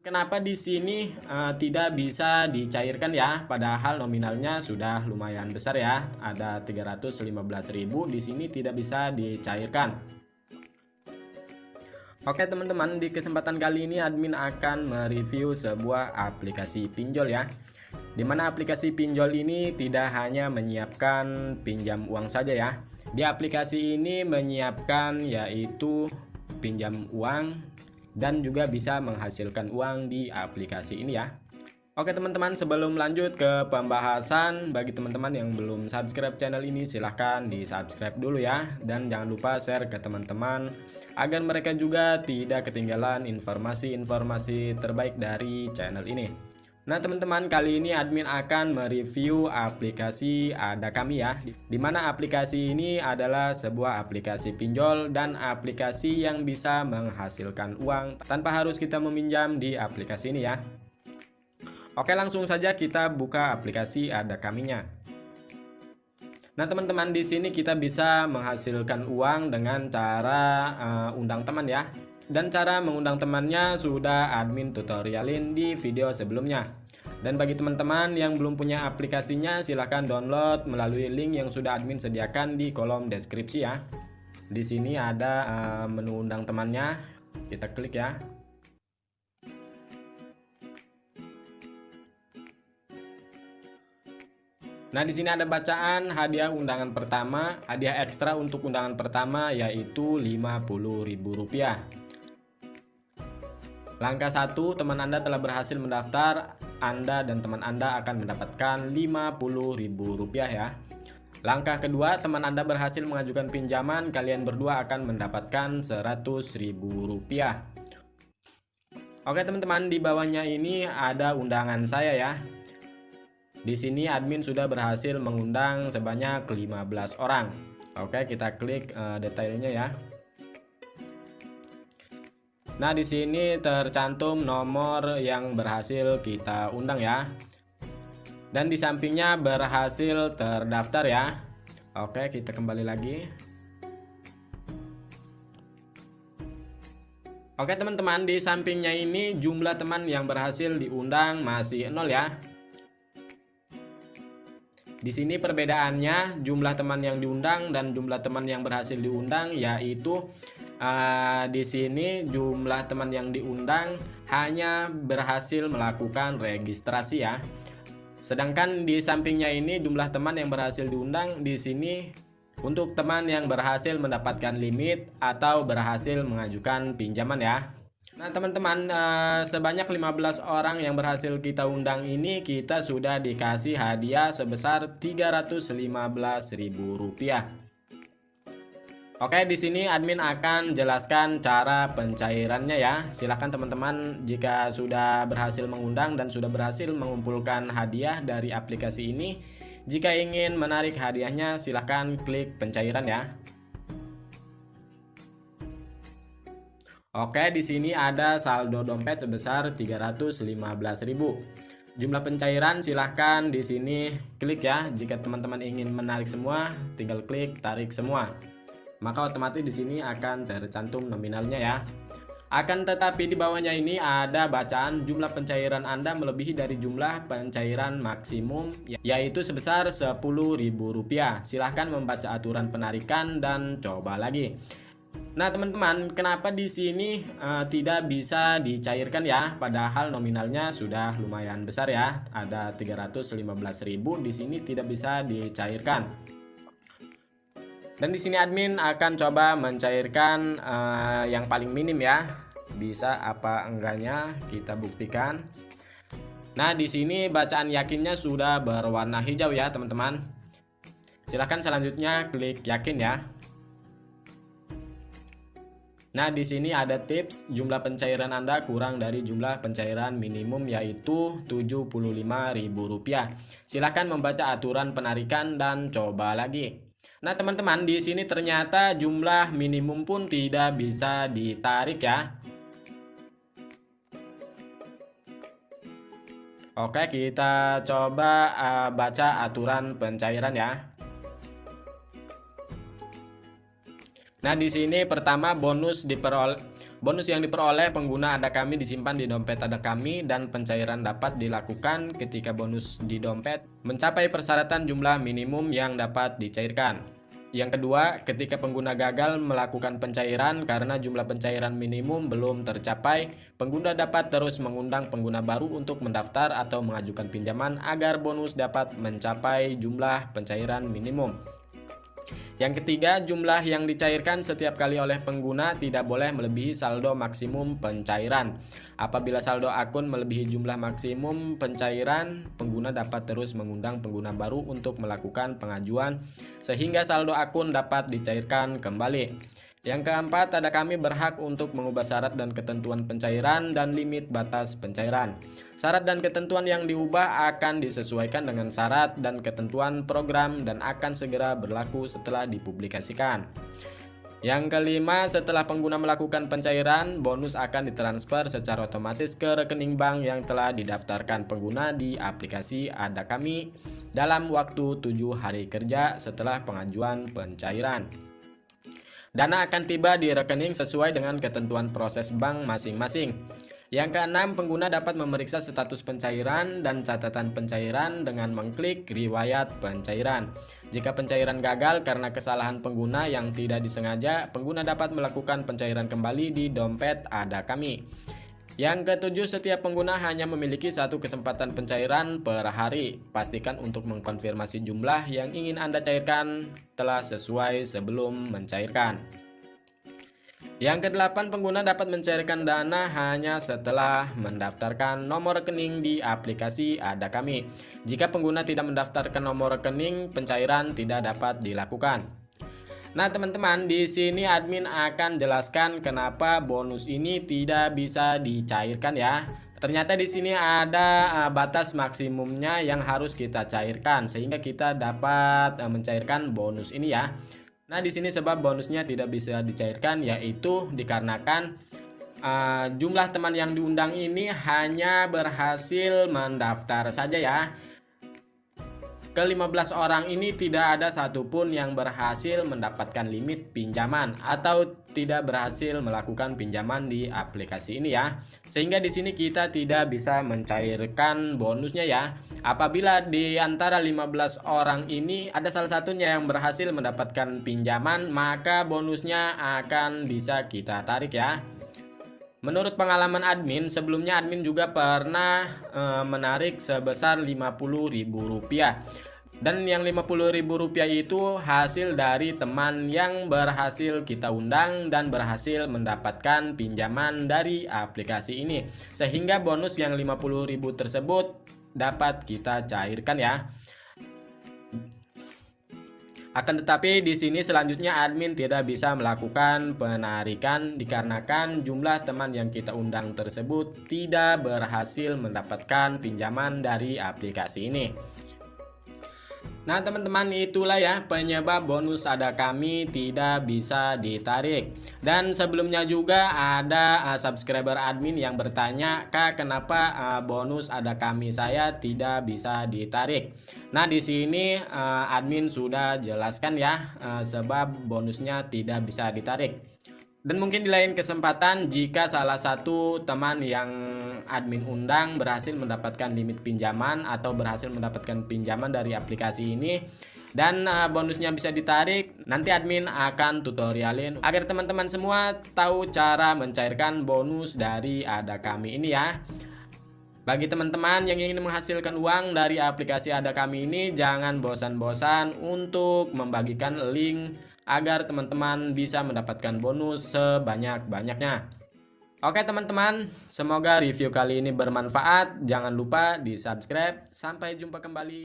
Kenapa di sini uh, tidak bisa dicairkan ya? Padahal nominalnya sudah lumayan besar ya. Ada 315.000 di sini tidak bisa dicairkan. Oke teman-teman, di kesempatan kali ini admin akan mereview sebuah aplikasi pinjol ya. Di mana aplikasi pinjol ini tidak hanya menyiapkan pinjam uang saja ya. Di aplikasi ini menyiapkan yaitu pinjam uang dan juga bisa menghasilkan uang di aplikasi ini ya. Oke teman-teman sebelum lanjut ke pembahasan bagi teman-teman yang belum subscribe channel ini silahkan di subscribe dulu ya dan jangan lupa share ke teman-teman agar mereka juga tidak ketinggalan informasi-informasi terbaik dari channel ini. Nah teman-teman kali ini admin akan mereview aplikasi ada kami ya Di mana aplikasi ini adalah sebuah aplikasi pinjol dan aplikasi yang bisa menghasilkan uang Tanpa harus kita meminjam di aplikasi ini ya. Oke langsung saja kita buka aplikasi ada kaminya Nah teman-teman di sini kita bisa menghasilkan uang dengan cara uh, undang teman ya dan cara mengundang temannya sudah admin tutorialin di video sebelumnya. Dan bagi teman-teman yang belum punya aplikasinya silahkan download melalui link yang sudah admin sediakan di kolom deskripsi ya. Di sini ada uh, menu undang temannya. Kita klik ya. Nah, di sini ada bacaan hadiah undangan pertama, hadiah ekstra untuk undangan pertama yaitu Rp50.000. Langkah 1, teman Anda telah berhasil mendaftar, Anda dan teman Anda akan mendapatkan Rp50.000 ya. Langkah kedua, teman Anda berhasil mengajukan pinjaman, kalian berdua akan mendapatkan Rp100.000. Oke teman-teman, di bawahnya ini ada undangan saya ya. Di sini admin sudah berhasil mengundang sebanyak 15 orang. Oke, kita klik uh, detailnya ya. Nah, di sini tercantum nomor yang berhasil kita undang ya. Dan di sampingnya berhasil terdaftar ya. Oke, kita kembali lagi. Oke teman-teman, di sampingnya ini jumlah teman yang berhasil diundang masih nol ya. Di sini perbedaannya jumlah teman yang diundang dan jumlah teman yang berhasil diundang yaitu uh, di sini jumlah teman yang diundang hanya berhasil melakukan registrasi ya. Sedangkan di sampingnya ini jumlah teman yang berhasil diundang di sini untuk teman yang berhasil mendapatkan limit atau berhasil mengajukan pinjaman ya. Nah teman-teman uh, sebanyak 15 orang yang berhasil kita undang ini kita sudah dikasih hadiah sebesar Rp315.000 Oke, di sini admin akan jelaskan cara pencairannya ya. Silahkan teman-teman jika sudah berhasil mengundang dan sudah berhasil mengumpulkan hadiah dari aplikasi ini, jika ingin menarik hadiahnya silahkan klik pencairan ya. Oke, di sini ada saldo dompet sebesar 315.000. Jumlah pencairan silahkan di sini klik ya. Jika teman-teman ingin menarik semua, tinggal klik tarik semua maka otomatis di sini akan tercantum nominalnya ya. Akan tetapi di bawahnya ini ada bacaan jumlah pencairan Anda melebihi dari jumlah pencairan maksimum yaitu sebesar Rp10.000. Silahkan membaca aturan penarikan dan coba lagi. Nah teman-teman, kenapa di sini uh, tidak bisa dicairkan ya? Padahal nominalnya sudah lumayan besar ya, ada 315.000 di sini tidak bisa dicairkan. Dan di sini admin akan coba mencairkan uh, yang paling minim ya. Bisa apa enggaknya kita buktikan. Nah, di sini bacaan yakinnya sudah berwarna hijau ya, teman-teman. Silahkan selanjutnya klik yakin ya. Nah, di sini ada tips jumlah pencairan Anda kurang dari jumlah pencairan minimum yaitu Rp75.000. Silahkan membaca aturan penarikan dan coba lagi. Nah, teman-teman, di sini ternyata jumlah minimum pun tidak bisa ditarik ya. Oke, kita coba uh, baca aturan pencairan ya. Nah, di sini pertama bonus diperoleh Bonus yang diperoleh pengguna ada kami disimpan di dompet ada kami dan pencairan dapat dilakukan ketika bonus di dompet mencapai persyaratan jumlah minimum yang dapat dicairkan. Yang kedua, ketika pengguna gagal melakukan pencairan karena jumlah pencairan minimum belum tercapai, pengguna dapat terus mengundang pengguna baru untuk mendaftar atau mengajukan pinjaman agar bonus dapat mencapai jumlah pencairan minimum. Yang ketiga, jumlah yang dicairkan setiap kali oleh pengguna tidak boleh melebihi saldo maksimum pencairan. Apabila saldo akun melebihi jumlah maksimum pencairan, pengguna dapat terus mengundang pengguna baru untuk melakukan pengajuan sehingga saldo akun dapat dicairkan kembali. Yang keempat, ada kami berhak untuk mengubah syarat dan ketentuan pencairan dan limit batas pencairan. Syarat dan ketentuan yang diubah akan disesuaikan dengan syarat dan ketentuan program dan akan segera berlaku setelah dipublikasikan. Yang kelima, setelah pengguna melakukan pencairan, bonus akan ditransfer secara otomatis ke rekening bank yang telah didaftarkan pengguna di aplikasi Ada Kami dalam waktu 7 hari kerja setelah pengajuan pencairan. Dana akan tiba di rekening sesuai dengan ketentuan proses bank masing-masing. Yang keenam, pengguna dapat memeriksa status pencairan dan catatan pencairan dengan mengklik riwayat pencairan. Jika pencairan gagal karena kesalahan pengguna yang tidak disengaja, pengguna dapat melakukan pencairan kembali di dompet ada kami. Yang ketujuh, setiap pengguna hanya memiliki satu kesempatan pencairan per hari. Pastikan untuk mengkonfirmasi jumlah yang ingin Anda cairkan telah sesuai sebelum mencairkan. Yang kedelapan, pengguna dapat mencairkan dana hanya setelah mendaftarkan nomor rekening di aplikasi Ada Kami. Jika pengguna tidak mendaftarkan nomor rekening, pencairan tidak dapat dilakukan. Nah, teman-teman, di sini admin akan jelaskan kenapa bonus ini tidak bisa dicairkan ya. Ternyata di sini ada uh, batas maksimumnya yang harus kita cairkan sehingga kita dapat uh, mencairkan bonus ini ya. Nah, di sini sebab bonusnya tidak bisa dicairkan yaitu dikarenakan uh, jumlah teman yang diundang ini hanya berhasil mendaftar saja ya. Ke-15 orang ini tidak ada satupun yang berhasil mendapatkan limit pinjaman atau tidak berhasil melakukan pinjaman di aplikasi ini ya. Sehingga di sini kita tidak bisa mencairkan bonusnya ya. Apabila di antara 15 orang ini ada salah satunya yang berhasil mendapatkan pinjaman, maka bonusnya akan bisa kita tarik ya. Menurut pengalaman admin, sebelumnya admin juga pernah e, menarik sebesar Rp50.000. Dan yang Rp50.000 itu hasil dari teman yang berhasil kita undang dan berhasil mendapatkan pinjaman dari aplikasi ini. Sehingga bonus yang Rp50.000 tersebut dapat kita cairkan ya. Akan tetapi di sini selanjutnya admin tidak bisa melakukan penarikan dikarenakan jumlah teman yang kita undang tersebut tidak berhasil mendapatkan pinjaman dari aplikasi ini. Nah teman-teman itulah ya penyebab bonus ada kami tidak bisa ditarik. Dan sebelumnya juga ada uh, subscriber admin yang bertanya Kak kenapa uh, bonus ada kami? Saya tidak bisa ditarik. Nah di sini uh, admin sudah jelaskan ya uh, sebab bonusnya tidak bisa ditarik dan mungkin di lain kesempatan jika salah satu teman yang admin undang berhasil mendapatkan limit pinjaman atau berhasil mendapatkan pinjaman dari aplikasi ini dan uh, bonusnya bisa ditarik nanti admin akan tutorialin. Agar teman-teman semua tahu cara mencairkan bonus dari ada kami ini ya. Bagi teman-teman yang ingin menghasilkan uang dari aplikasi ada kami ini jangan bosan-bosan untuk membagikan link agar teman-teman bisa mendapatkan bonus sebanyak-banyaknya. Oke teman-teman, semoga review kali ini bermanfaat. Jangan lupa di subscribe. Sampai jumpa kembali.